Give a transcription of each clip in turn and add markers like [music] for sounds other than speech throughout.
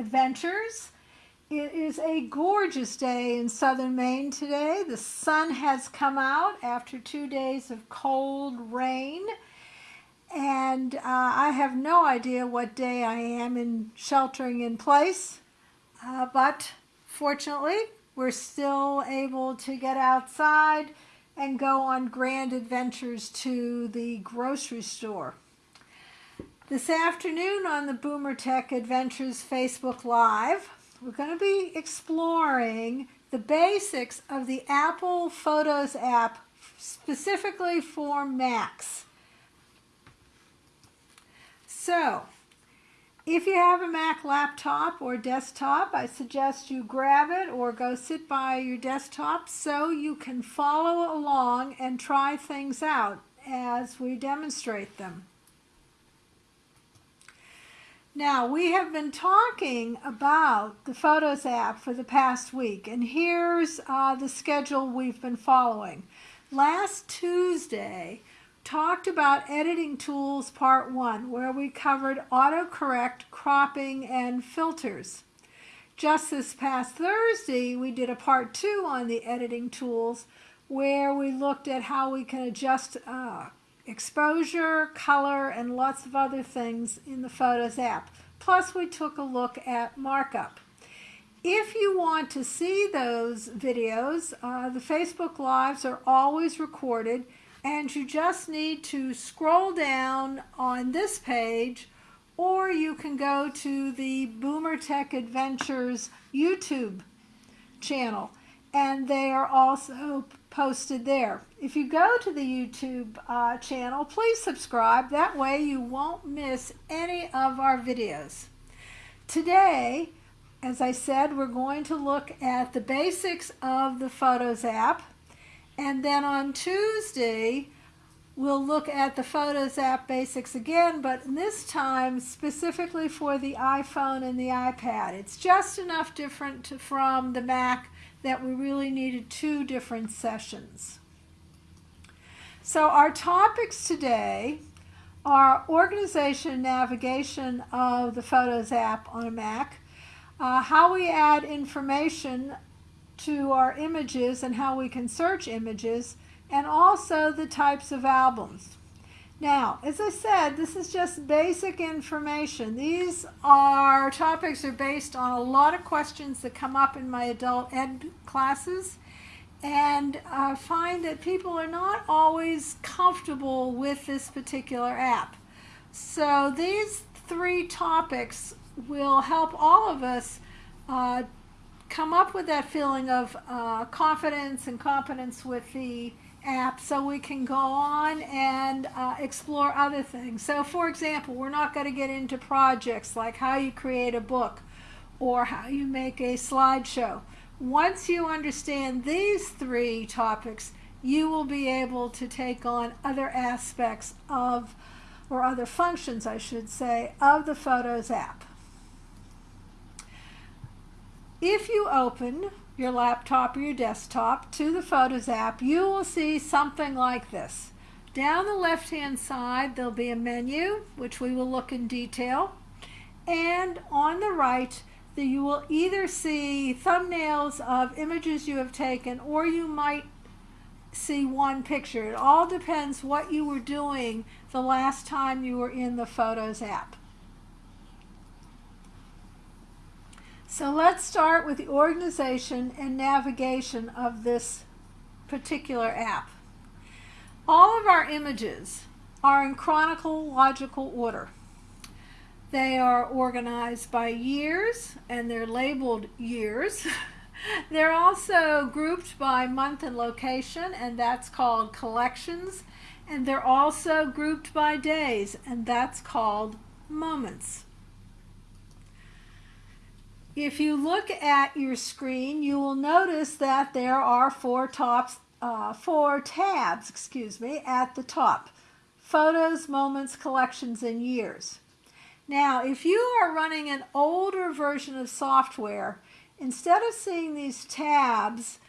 adventures. It is a gorgeous day in southern Maine today. The sun has come out after two days of cold rain. And uh, I have no idea what day I am in sheltering in place. Uh, but fortunately, we're still able to get outside and go on grand adventures to the grocery store. This afternoon on the Boomer Tech Adventures Facebook Live, we're going to be exploring the basics of the Apple Photos app specifically for Macs. So, if you have a Mac laptop or desktop, I suggest you grab it or go sit by your desktop so you can follow along and try things out as we demonstrate them. Now, we have been talking about the Photos app for the past week, and here's uh, the schedule we've been following. Last Tuesday, talked about editing tools part one, where we covered autocorrect, cropping, and filters. Just this past Thursday, we did a part two on the editing tools, where we looked at how we can adjust uh, exposure, color, and lots of other things in the Photos app. Plus, we took a look at markup. If you want to see those videos, uh, the Facebook Lives are always recorded, and you just need to scroll down on this page, or you can go to the Boomer Tech Adventures YouTube channel, and they are also posted there. If you go to the YouTube uh, channel, please subscribe. That way you won't miss any of our videos. Today, as I said, we're going to look at the basics of the Photos app. And then on Tuesday, we'll look at the Photos app basics again, but this time specifically for the iPhone and the iPad. It's just enough different from the Mac that we really needed two different sessions. So our topics today are organization navigation of the Photos app on a Mac, uh, how we add information to our images and how we can search images, and also the types of albums. Now, as I said, this is just basic information. These are topics are based on a lot of questions that come up in my adult ed classes. And I find that people are not always comfortable with this particular app. So these three topics will help all of us uh, come up with that feeling of uh, confidence and competence with the app so we can go on and uh, explore other things. So for example, we're not going to get into projects like how you create a book or how you make a slideshow. Once you understand these three topics, you will be able to take on other aspects of, or other functions I should say, of the Photos app. If you open your laptop or your desktop to the Photos app, you will see something like this. Down the left-hand side, there'll be a menu, which we will look in detail. And on the right, the, you will either see thumbnails of images you have taken, or you might see one picture. It all depends what you were doing the last time you were in the Photos app. So let's start with the organization and navigation of this particular app. All of our images are in chronological order. They are organized by years and they're labeled years. [laughs] they're also grouped by month and location and that's called collections. And they're also grouped by days and that's called moments. If you look at your screen, you will notice that there are four tops, uh, four tabs, excuse me, at the top. Photos, moments, collections, and years. Now, if you are running an older version of software, instead of seeing these tabs,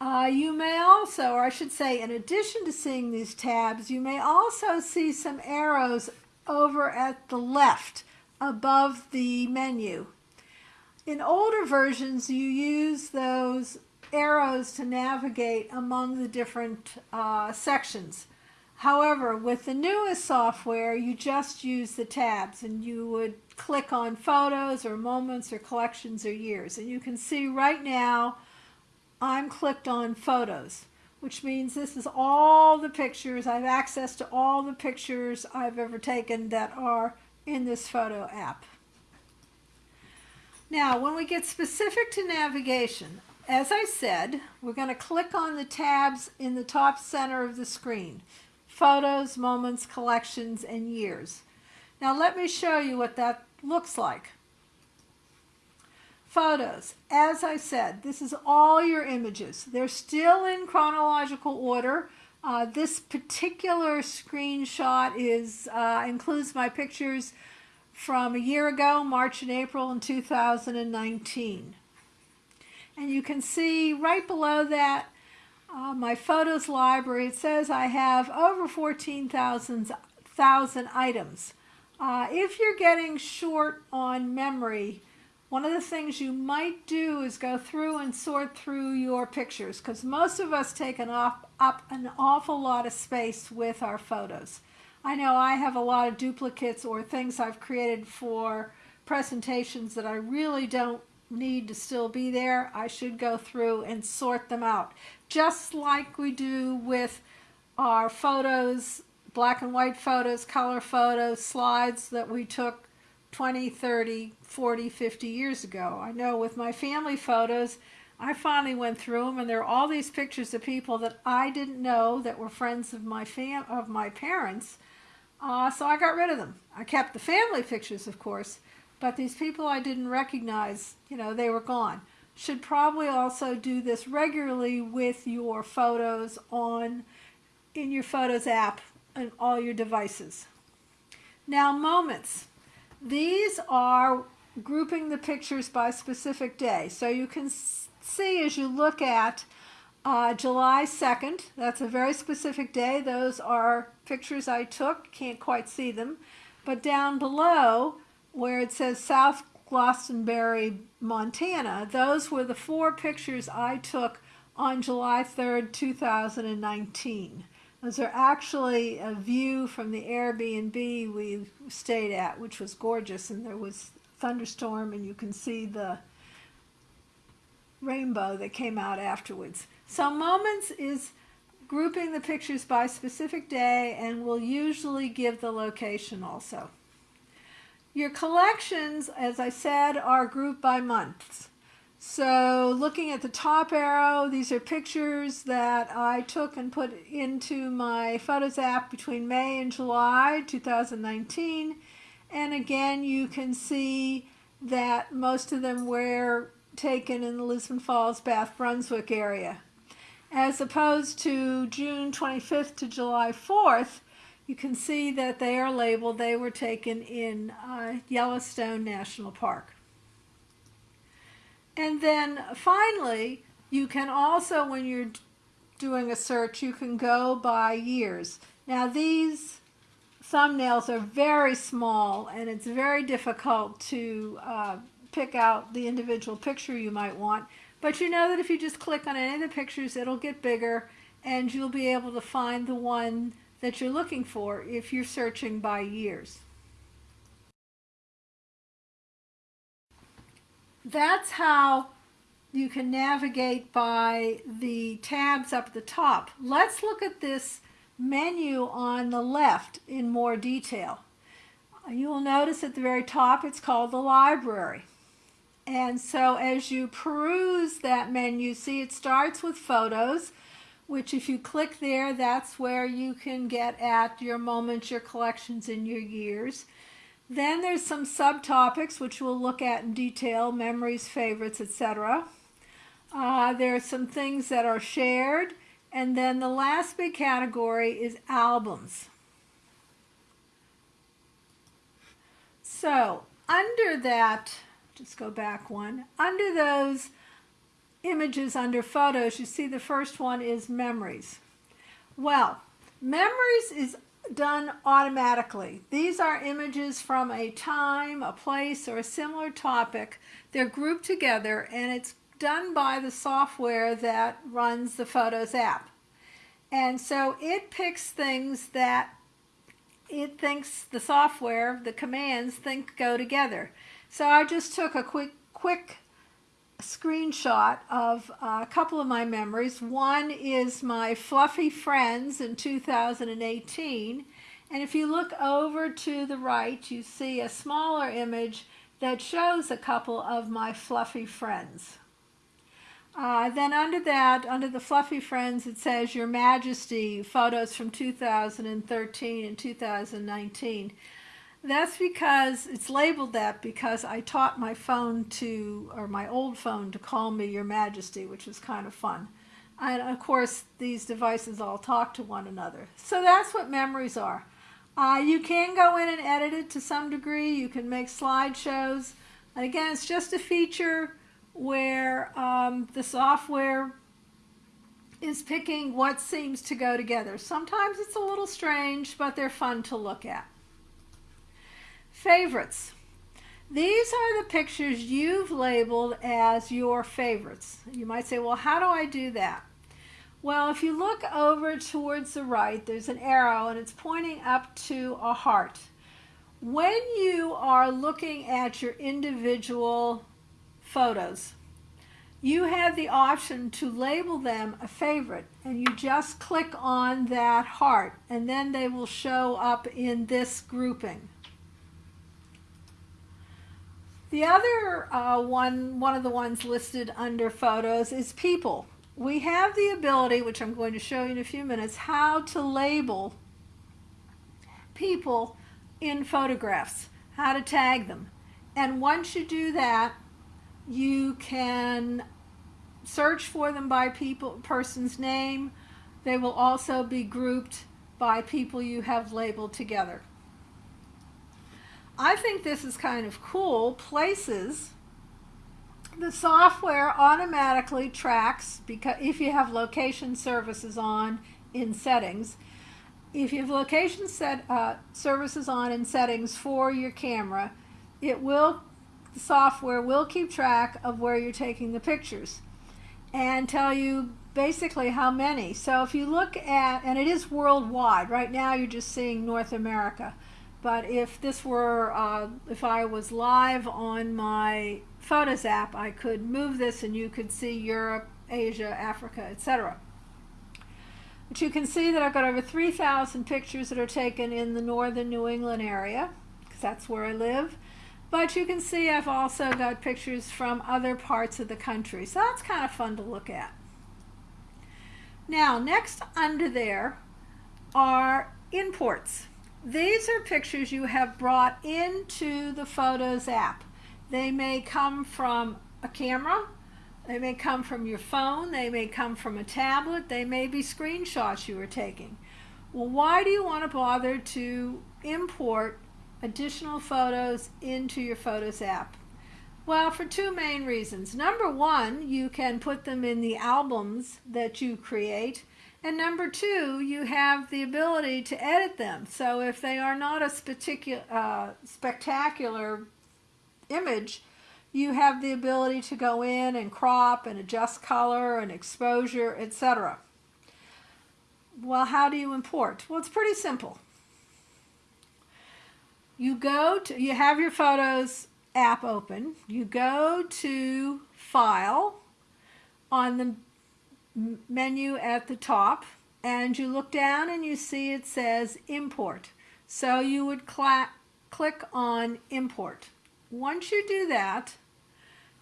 uh, you may also, or I should say, in addition to seeing these tabs, you may also see some arrows over at the left above the menu. In older versions, you use those arrows to navigate among the different uh, sections. However, with the newest software, you just use the tabs and you would click on photos or moments or collections or years. And you can see right now, I'm clicked on photos, which means this is all the pictures. I have access to all the pictures I've ever taken that are in this photo app. Now, when we get specific to navigation, as I said, we're going to click on the tabs in the top center of the screen. Photos, moments, collections, and years. Now let me show you what that looks like. Photos. As I said, this is all your images. They're still in chronological order. Uh, this particular screenshot is uh, includes my pictures from a year ago, March and April in 2019. And you can see right below that uh, my photos library, it says I have over 14,000 items. Uh, if you're getting short on memory, one of the things you might do is go through and sort through your pictures because most of us take an off, up an awful lot of space with our photos. I know I have a lot of duplicates or things I've created for presentations that I really don't need to still be there. I should go through and sort them out just like we do with our photos, black and white photos, color photos, slides that we took 20, 30, 40, 50 years ago. I know with my family photos, I finally went through them and there are all these pictures of people that I didn't know that were friends of my fam of my parents. Uh, so I got rid of them. I kept the family pictures, of course, but these people I didn't recognize, you know, they were gone should probably also do this regularly with your photos on in your Photos app and all your devices. Now moments. These are grouping the pictures by specific day. So you can see as you look at uh, July 2nd, that's a very specific day. Those are pictures I took, can't quite see them. But down below where it says South Glastonbury, Montana. Those were the four pictures I took on July 3rd, 2019. Those are actually a view from the Airbnb we stayed at, which was gorgeous, and there was thunderstorm, and you can see the rainbow that came out afterwards. So moments is grouping the pictures by specific day, and will usually give the location also. Your collections, as I said, are grouped by months. So looking at the top arrow, these are pictures that I took and put into my Photos app between May and July 2019. And again, you can see that most of them were taken in the Lisbon Falls, Bath Brunswick area. As opposed to June 25th to July 4th, you can see that they are labeled, they were taken in uh, Yellowstone National Park. And then finally, you can also, when you're doing a search, you can go by years. Now these thumbnails are very small and it's very difficult to uh, pick out the individual picture you might want. But you know that if you just click on any of the pictures, it'll get bigger and you'll be able to find the one that you're looking for if you're searching by years. That's how you can navigate by the tabs up at the top. Let's look at this menu on the left in more detail. You will notice at the very top it's called the library. And so as you peruse that menu, see it starts with photos which if you click there, that's where you can get at your moments, your collections, and your years. Then there's some subtopics, which we'll look at in detail, memories, favorites, etc. Uh, there are some things that are shared. And then the last big category is albums. So under that, just go back one, under those images under photos, you see the first one is memories. Well, memories is done automatically. These are images from a time, a place, or a similar topic. They're grouped together and it's done by the software that runs the Photos app. And so it picks things that it thinks the software, the commands think go together. So I just took a quick quick screenshot of a couple of my memories. One is my fluffy friends in 2018. And if you look over to the right, you see a smaller image that shows a couple of my fluffy friends. Uh, then under that, under the fluffy friends, it says Your Majesty photos from 2013 and 2019. That's because it's labeled that because I taught my phone to, or my old phone to call me Your Majesty, which was kind of fun. And of course, these devices all talk to one another. So that's what memories are. Uh, you can go in and edit it to some degree. You can make slideshows. And again, it's just a feature where um, the software is picking what seems to go together. Sometimes it's a little strange, but they're fun to look at. Favorites. These are the pictures you've labeled as your favorites. You might say, well, how do I do that? Well, if you look over towards the right, there's an arrow and it's pointing up to a heart. When you are looking at your individual photos. You have the option to label them a favorite and you just click on that heart and then they will show up in this grouping. The other uh, one, one of the ones listed under photos is people. We have the ability, which I'm going to show you in a few minutes, how to label people in photographs, how to tag them. And once you do that, you can search for them by people person's name. They will also be grouped by people you have labeled together. I think this is kind of cool. Places, the software automatically tracks because if you have location services on in settings, if you have location set uh, services on in settings for your camera, it will the software will keep track of where you're taking the pictures and tell you basically how many. So if you look at, and it is worldwide, right now you're just seeing North America. But if this were, uh, if I was live on my Photos app, I could move this and you could see Europe, Asia, Africa, etc. But you can see that I've got over 3,000 pictures that are taken in the northern New England area, because that's where I live. But you can see I've also got pictures from other parts of the country. So that's kind of fun to look at. Now, next under there are imports. These are pictures you have brought into the Photos app. They may come from a camera, they may come from your phone, they may come from a tablet, they may be screenshots you are taking. Well, why do you want to bother to import additional photos into your Photos app? Well, for two main reasons. Number one, you can put them in the albums that you create. And number two, you have the ability to edit them. So if they are not a uh, spectacular image, you have the ability to go in and crop and adjust color and exposure, etc. Well, how do you import? Well, it's pretty simple you go to, you have your Photos app open, you go to File on the menu at the top, and you look down and you see it says Import. So you would click on Import. Once you do that,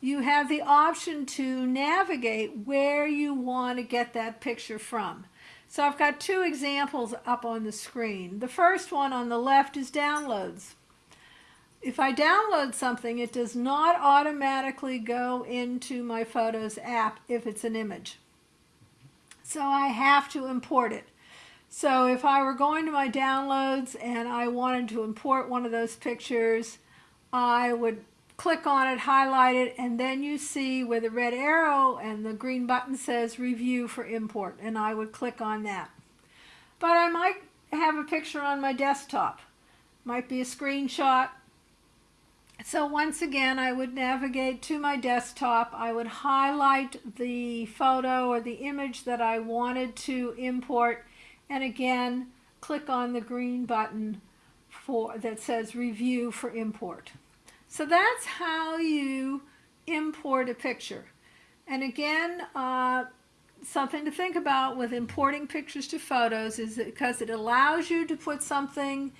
you have the option to navigate where you want to get that picture from. So I've got two examples up on the screen. The first one on the left is downloads. If I download something, it does not automatically go into my Photos app if it's an image. So I have to import it. So if I were going to my downloads and I wanted to import one of those pictures, I would click on it, highlight it, and then you see where the red arrow and the green button says review for import, and I would click on that. But I might have a picture on my desktop. Might be a screenshot. So once again, I would navigate to my desktop. I would highlight the photo or the image that I wanted to import. And again, click on the green button for that says review for import. So that's how you import a picture. And again, uh, something to think about with importing pictures to photos is because it allows you to put something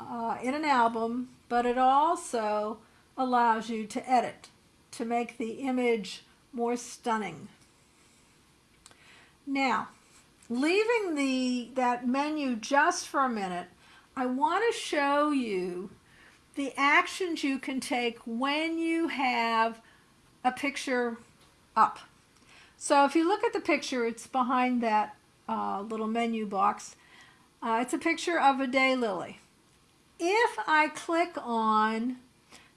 uh, in an album, but it also allows you to edit to make the image more stunning. Now, leaving the that menu just for a minute, I want to show you the actions you can take when you have a picture up. So if you look at the picture, it's behind that uh, little menu box. Uh, it's a picture of a daylily. If I click on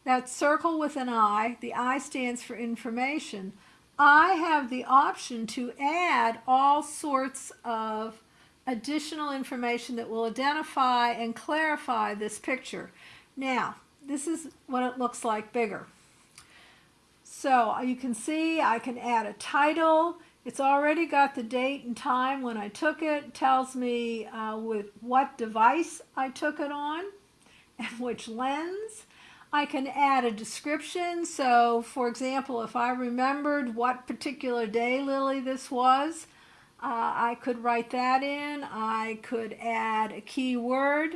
that circle with an I, the I stands for information, I have the option to add all sorts of additional information that will identify and clarify this picture. Now, this is what it looks like bigger. So you can see I can add a title. It's already got the date and time when I took it. it tells me uh, with what device I took it on and which lens. I can add a description. So for example, if I remembered what particular day lily this was, uh, I could write that in. I could add a keyword.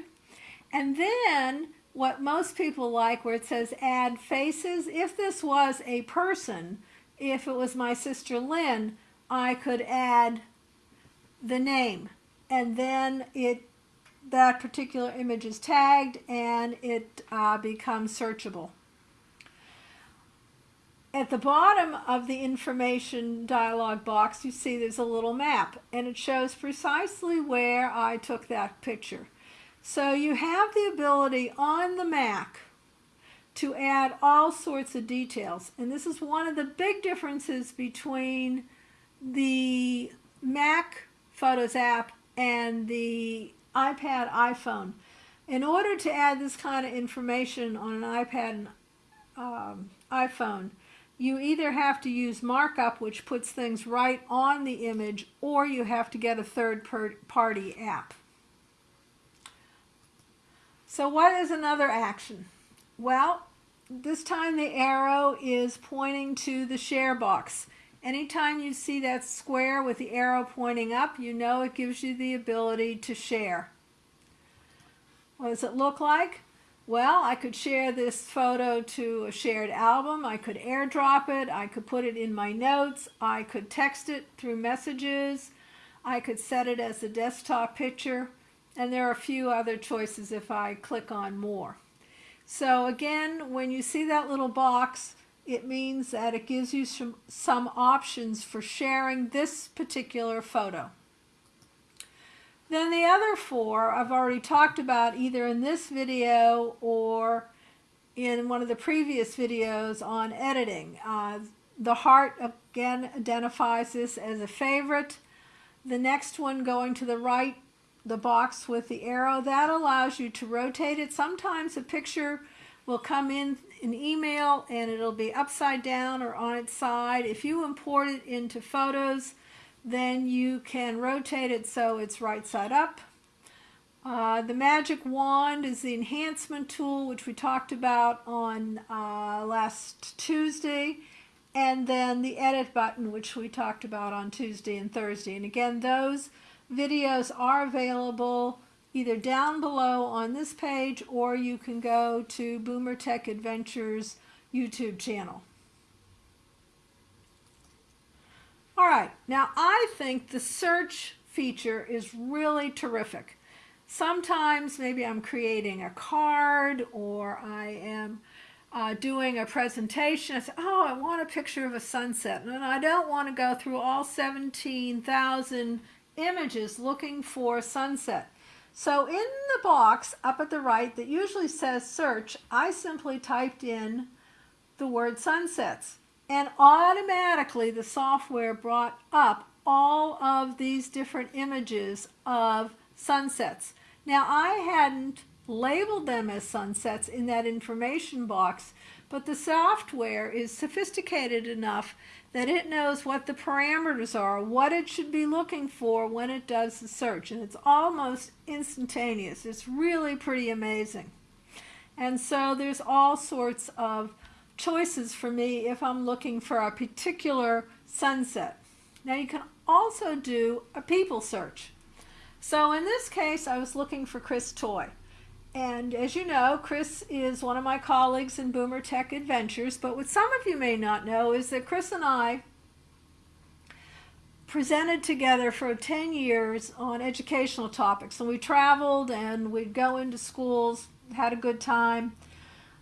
And then what most people like where it says add faces. If this was a person, if it was my sister Lynn, I could add the name and then it that particular image is tagged and it uh, becomes searchable. At the bottom of the information dialog box, you see there's a little map and it shows precisely where I took that picture. So you have the ability on the Mac to add all sorts of details. And this is one of the big differences between the Mac Photos app and the iPad iPhone. In order to add this kind of information on an iPad and um, iPhone, you either have to use markup, which puts things right on the image, or you have to get a third-party app. So what is another action? Well, this time the arrow is pointing to the share box. Anytime you see that square with the arrow pointing up, you know it gives you the ability to share. What does it look like? Well, I could share this photo to a shared album. I could airdrop it. I could put it in my notes. I could text it through messages. I could set it as a desktop picture. And there are a few other choices if I click on more. So again, when you see that little box, it means that it gives you some, some options for sharing this particular photo. Then the other four I've already talked about either in this video or in one of the previous videos on editing. Uh, the heart again identifies this as a favorite. The next one going to the right the box with the arrow. That allows you to rotate it. Sometimes a picture will come in an email and it'll be upside down or on its side. If you import it into photos, then you can rotate it so it's right side up. Uh, the magic wand is the enhancement tool, which we talked about on uh, last Tuesday. And then the edit button, which we talked about on Tuesday and Thursday. And again, those videos are available either down below on this page or you can go to Boomer Tech Adventures YouTube channel. All right, now I think the search feature is really terrific. Sometimes maybe I'm creating a card or I am uh, doing a presentation. I say, oh, I want a picture of a sunset. And I don't want to go through all 17,000 images looking for sunset. So in the box up at the right that usually says search, I simply typed in the word sunsets and automatically the software brought up all of these different images of sunsets. Now I hadn't labeled them as sunsets in that information box, but the software is sophisticated enough that it knows what the parameters are, what it should be looking for when it does the search, and it's almost instantaneous. It's really pretty amazing. And so there's all sorts of choices for me if I'm looking for a particular sunset. Now you can also do a people search. So in this case, I was looking for Chris Toy. And as you know, Chris is one of my colleagues in Boomer Tech Adventures, but what some of you may not know is that Chris and I presented together for 10 years on educational topics. And we traveled and we'd go into schools, had a good time.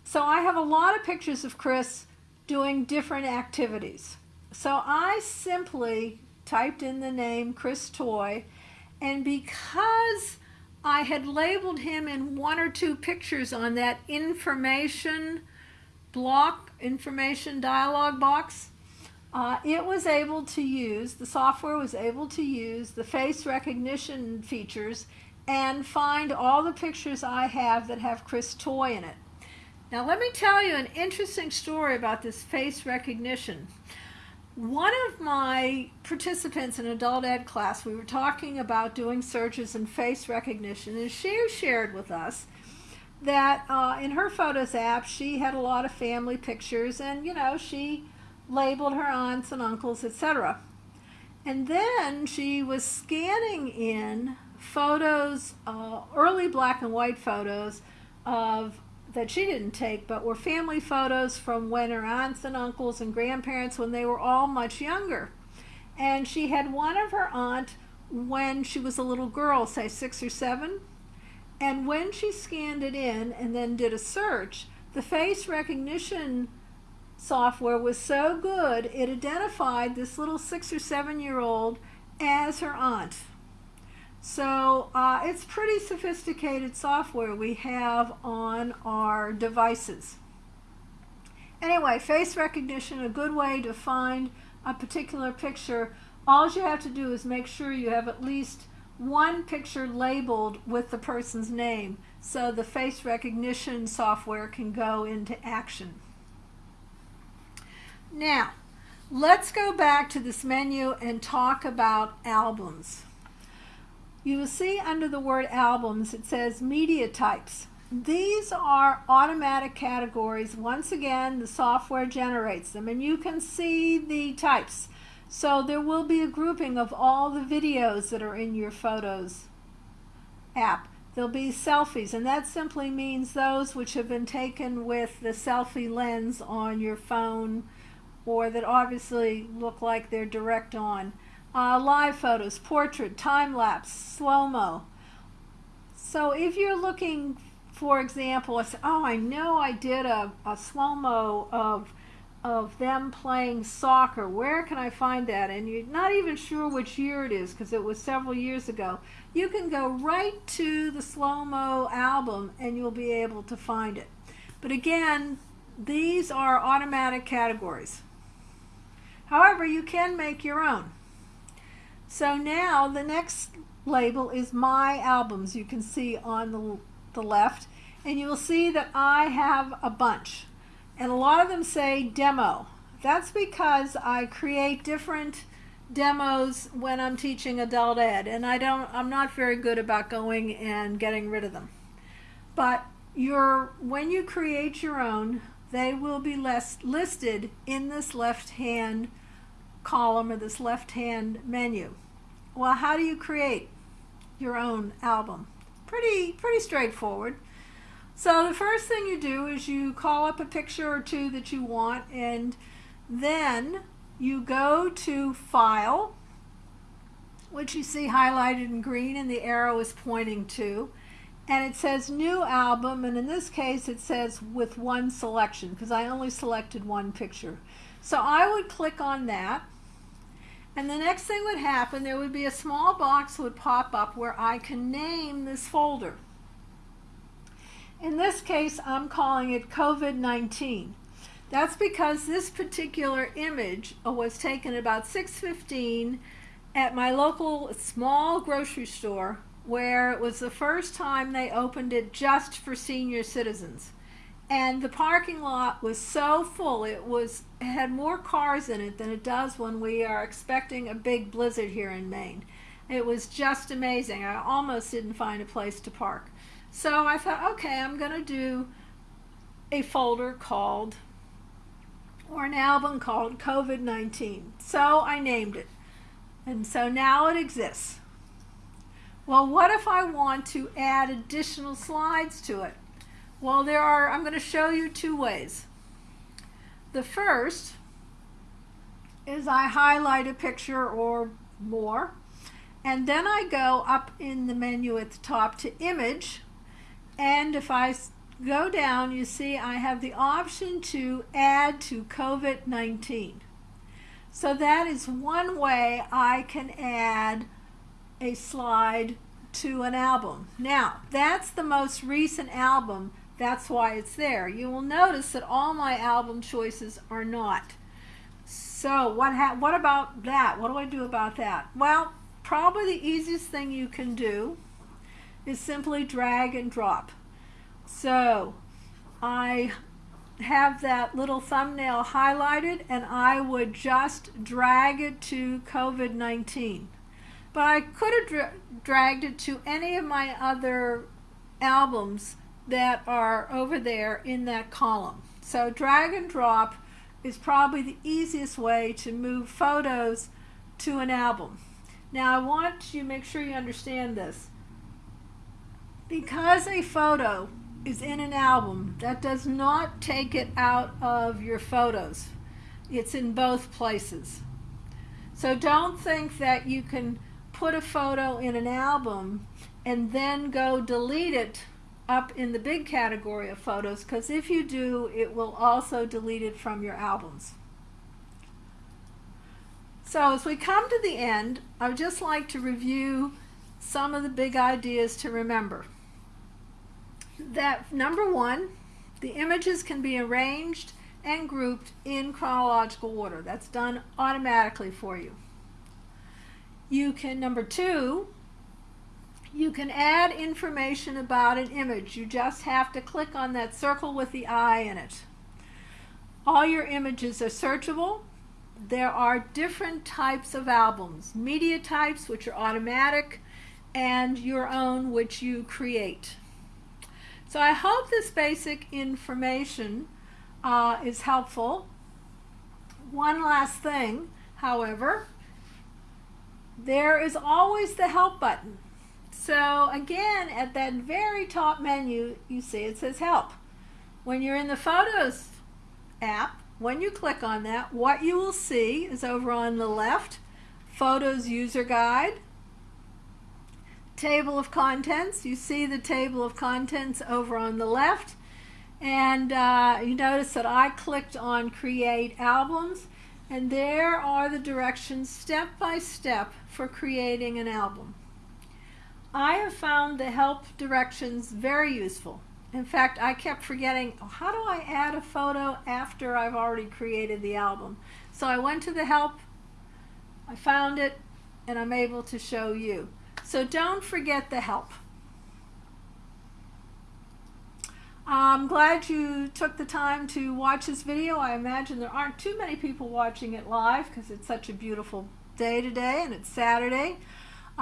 So I have a lot of pictures of Chris doing different activities. So I simply typed in the name Chris Toy, and because I had labeled him in one or two pictures on that information block, information dialog box. Uh, it was able to use, the software was able to use the face recognition features and find all the pictures I have that have Chris Toy in it. Now let me tell you an interesting story about this face recognition. One of my participants in adult ed class, we were talking about doing searches and face recognition, and she shared with us that uh, in her Photos app, she had a lot of family pictures, and you know, she labeled her aunts and uncles, etc. And then she was scanning in photos, uh, early black and white photos of that she didn't take, but were family photos from when her aunts and uncles and grandparents when they were all much younger. And she had one of her aunt when she was a little girl, say six or seven. And when she scanned it in and then did a search, the face recognition software was so good, it identified this little six or seven year old as her aunt. So uh, it's pretty sophisticated software we have on our devices. Anyway, face recognition, a good way to find a particular picture. All you have to do is make sure you have at least one picture labeled with the person's name so the face recognition software can go into action. Now, let's go back to this menu and talk about albums. You will see under the word albums, it says media types. These are automatic categories. Once again, the software generates them and you can see the types. So there will be a grouping of all the videos that are in your Photos app. There'll be selfies, and that simply means those which have been taken with the selfie lens on your phone or that obviously look like they're direct on uh, live photos, portrait, time lapse, slow mo. So if you're looking, for example, oh, I know I did a, a slow mo of of them playing soccer. Where can I find that? And you're not even sure which year it is because it was several years ago. You can go right to the slow mo album and you'll be able to find it. But again, these are automatic categories. However, you can make your own. So now the next label is my albums you can see on the, the left and you will see that I have a bunch and a lot of them say demo. That's because I create different demos when I'm teaching adult ed and I don't I'm not very good about going and getting rid of them. But your when you create your own they will be less listed in this left hand column or this left hand menu. Well, how do you create your own album? Pretty, pretty straightforward. So the first thing you do is you call up a picture or two that you want and then you go to File, which you see highlighted in green and the arrow is pointing to, and it says New Album, and in this case it says with one selection because I only selected one picture. So I would click on that and the next thing would happen, there would be a small box would pop up where I can name this folder. In this case, I'm calling it COVID-19. That's because this particular image was taken about 6.15 at my local small grocery store where it was the first time they opened it just for senior citizens. And the parking lot was so full, it was it had more cars in it than it does when we are expecting a big blizzard here in Maine. It was just amazing. I almost didn't find a place to park. So I thought, okay, I'm going to do a folder called, or an album called COVID 19. So I named it. And so now it exists. Well, what if I want to add additional slides to it? Well, there are, I'm going to show you two ways. The first is I highlight a picture or more, and then I go up in the menu at the top to image, and if I go down, you see I have the option to add to COVID-19. So that is one way I can add a slide to an album. Now, that's the most recent album. That's why it's there. You will notice that all my album choices are not. So what, what about that? What do I do about that? Well, probably the easiest thing you can do is simply drag and drop. So I have that little thumbnail highlighted and I would just drag it to COVID-19. But I could have dra dragged it to any of my other albums that are over there in that column. So drag and drop is probably the easiest way to move photos to an album. Now I want you to make sure you understand this. Because a photo is in an album, that does not take it out of your photos. It's in both places. So don't think that you can put a photo in an album and then go delete it up in the big category of photos because if you do, it will also delete it from your albums. So as we come to the end, I would just like to review some of the big ideas to remember that number one, the images can be arranged and grouped in chronological order. That's done automatically for you. You can, number two, you can add information about an image. You just have to click on that circle with the eye in it. All your images are searchable. There are different types of albums, media types, which are automatic, and your own, which you create. So I hope this basic information uh, is helpful. One last thing, however, there is always the help button. So again, at that very top menu, you see it says help. When you're in the Photos app, when you click on that, what you will see is over on the left, Photos User Guide, table of contents. You see the table of contents over on the left. And uh, you notice that I clicked on Create Albums. And there are the directions step by step for creating an album. I have found the help directions very useful. In fact, I kept forgetting, oh, how do I add a photo after I've already created the album? So I went to the help, I found it, and I'm able to show you. So don't forget the help. I'm glad you took the time to watch this video. I imagine there aren't too many people watching it live because it's such a beautiful day today and it's Saturday.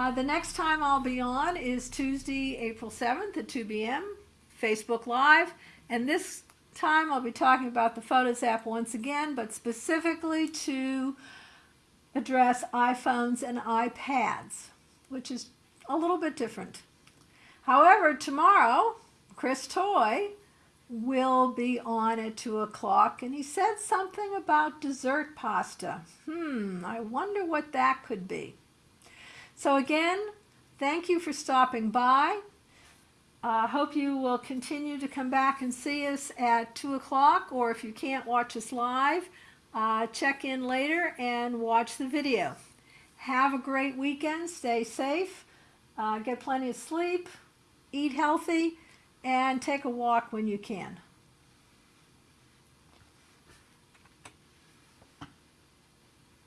Uh, the next time I'll be on is Tuesday, April 7th at 2 p.m. Facebook Live. And this time I'll be talking about the Photos app once again, but specifically to address iPhones and iPads, which is a little bit different. However, tomorrow, Chris Toy will be on at 2 o'clock, and he said something about dessert pasta. Hmm, I wonder what that could be. So again, thank you for stopping by. I uh, hope you will continue to come back and see us at 2 o'clock, or if you can't watch us live, uh, check in later and watch the video. Have a great weekend. Stay safe. Uh, get plenty of sleep, eat healthy, and take a walk when you can.